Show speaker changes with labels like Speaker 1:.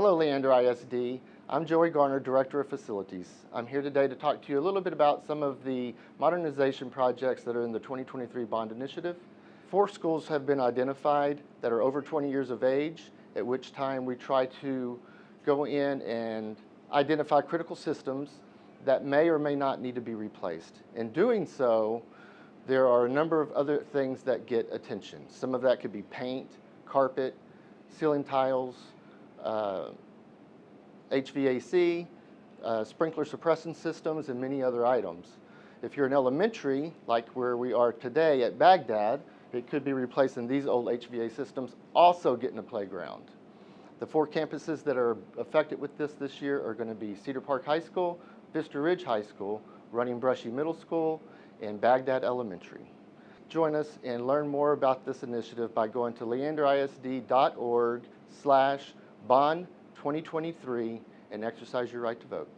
Speaker 1: Hello, Leander ISD. I'm Joey Garner, Director of Facilities. I'm here today to talk to you a little bit about some of the modernization projects that are in the 2023 bond initiative. Four schools have been identified that are over 20 years of age, at which time we try to go in and identify critical systems that may or may not need to be replaced. In doing so, there are a number of other things that get attention. Some of that could be paint, carpet, ceiling tiles, HVAC, uh, sprinkler suppressant systems, and many other items. If you're an elementary, like where we are today at Bagdad, it could be replacing these old HVAC systems, also getting a playground. The four campuses that are affected with this this year are going to be Cedar Park High School, Vista Ridge High School, Running Brushy Middle School, and Bagdad Elementary. Join us and learn more about this initiative by going to leanderisd.org slash bond 2023 and exercise your right to vote.